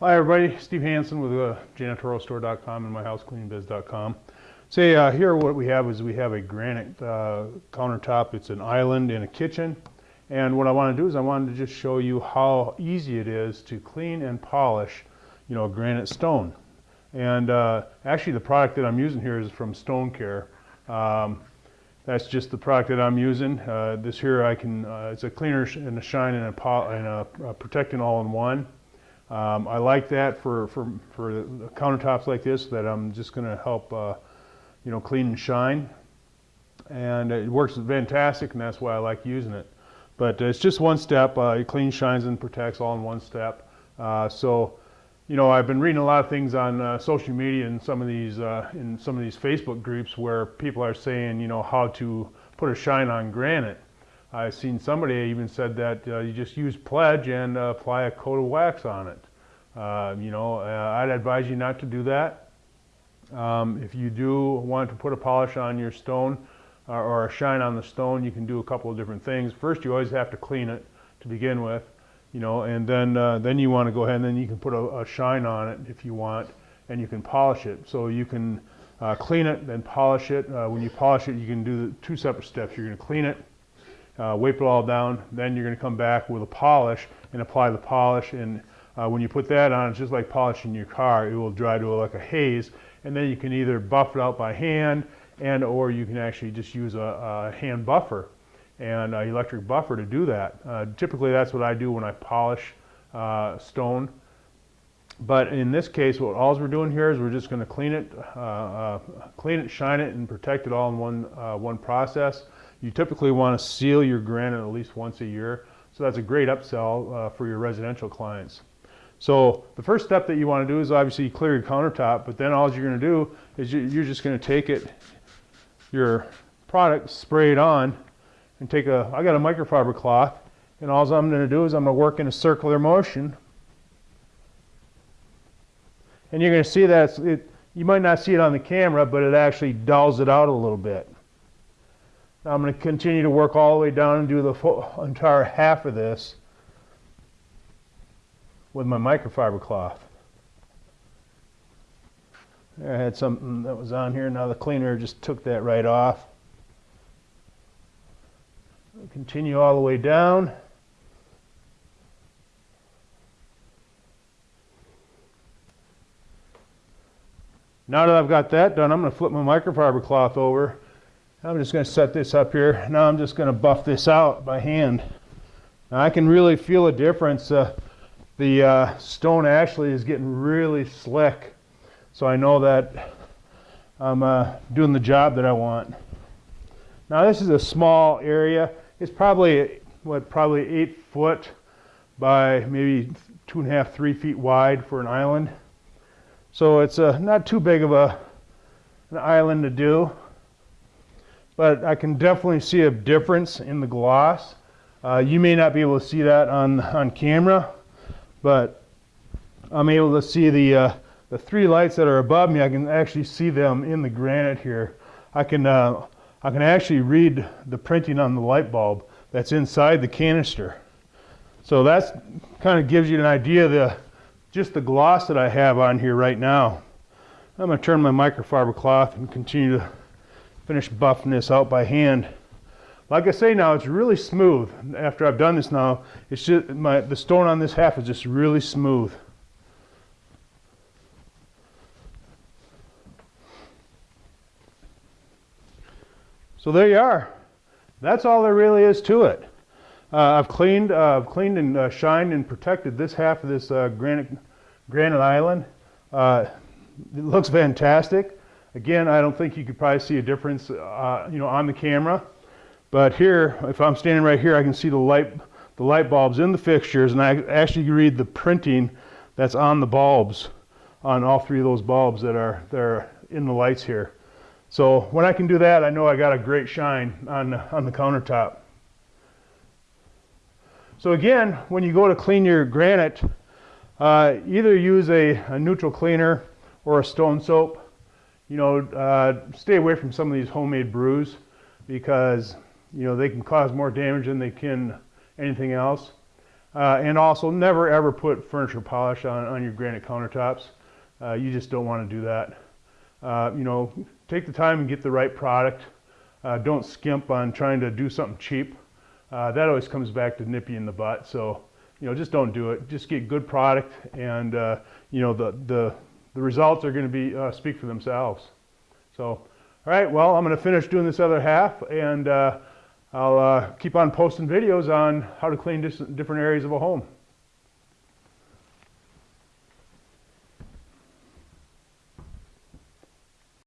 Hi everybody, Steve Hansen with uh, janitorialstore.com and myhousecleaningbiz.com. Say uh, here what we have is we have a granite uh, countertop. It's an island in a kitchen. And what I want to do is I wanted to just show you how easy it is to clean and polish, you know, granite stone. And uh, actually the product that I'm using here is from Stone Care. Um, that's just the product that I'm using. Uh, this here I can, uh, it's a cleaner and a shine and a, and a, a protectant all in one. Um, I like that for, for, for countertops like this that I'm just going to help, uh, you know, clean and shine. And it works fantastic and that's why I like using it. But it's just one step. Uh, it cleans, shines, and protects all in one step. Uh, so, you know, I've been reading a lot of things on uh, social media and some of these, uh, in some of these Facebook groups where people are saying, you know, how to put a shine on granite. I've seen somebody even said that uh, you just use pledge and uh, apply a coat of wax on it. Uh, you know, uh, I'd advise you not to do that. Um, if you do want to put a polish on your stone uh, or a shine on the stone, you can do a couple of different things. First, you always have to clean it to begin with, you know, and then uh, then you want to go ahead and then you can put a, a, shine on it if you want, and you can polish it. So you can clean it, then polish it. when you polish it, you can do two separate steps. You're going to clean it, uh, wipe it all down, then you're going to come back with a polish and apply the polish. And uh, when you put that on, it's just like polishing your car. It will dry to like a haze, and then you can either buff it out by hand and or you can actually just use a, a hand buffer and an electric buffer to do that. Uh, typically that's what I do when I polish uh, stone. But in this case, what all we're doing here is we're just going to clean it, uh, uh, clean it, shine it, and protect it all in one, uh, one process. You typically want to seal your granite at least once a year. So that's a great upsell uh, for your residential clients. So the first step that you want to do is obviously clear your countertop, but then all you're going to do is you're just going to take it, your product, spray it on, and take a, I got a microfiber cloth, and all I'm going to do is I'm going to work in a circular motion. And you're going to see that it, you might not see it on the camera, but it actually dulls it out a little bit. I'm going to continue to work all the way down and do the full, entire half of this with my microfiber cloth. There, I had something that was on here. Now the cleaner just took that right off. Continue all the way down. Now that I've got that done, I'm going to flip my microfiber cloth over I'm just going to set this up here. Now I'm just going to buff this out by hand. Now I can really feel a difference. Uh, the uh, stone actually is getting really slick. So I know that I'm uh, doing the job that I want. Now this is a small area. It's probably, what, probably eight foot by maybe two and a half, three feet wide for an island. So it's uh, not too big of a, an island to do but I can definitely see a difference in the gloss. Uh, you may not be able to see that on, on camera, but I'm able to see the, uh, the three lights that are above me. I can actually see them in the granite here. I can, uh, I can actually read the printing on the light bulb that's inside the canister. So that's kind of gives you an idea of the, just the gloss that I have on here right now. I'm going to turn my microfiber cloth and continue to finish buffing this out by hand. Like I say now, it's really smooth. After I've done this now, it's just my the stone on this half is just really smooth. So there you are. That's all there really is to it. Uh, I've cleaned, uh, I've cleaned and uh, shined and protected this half of this uh, granite, granite island. Uh, it looks fantastic. Again, I don't think you could probably see a difference, uh, you know, on the camera. But here, if I'm standing right here, I can see the light, the light bulbs in the fixtures, and I actually read the printing that's on the bulbs, on all three of those bulbs that are, that are in the lights here. So when I can do that, I know I got a great shine on, on the countertop. So again, when you go to clean your granite, uh, either use a, a neutral cleaner or a stone soap you know, uh, stay away from some of these homemade brews because, you know, they can cause more damage than they can anything else. Uh, and also, never ever put furniture polish on, on your granite countertops. Uh, you just don't want to do that. Uh, you know, take the time and get the right product. Uh, don't skimp on trying to do something cheap. Uh, that always comes back to nip you in the butt. So, you know, just don't do it. Just get good product, and you know the the the results are going to be uh, speak for themselves. So, all right. Well, I'm going to finish doing this other half, and uh, I'll uh, keep on posting videos on how to clean different areas of a home.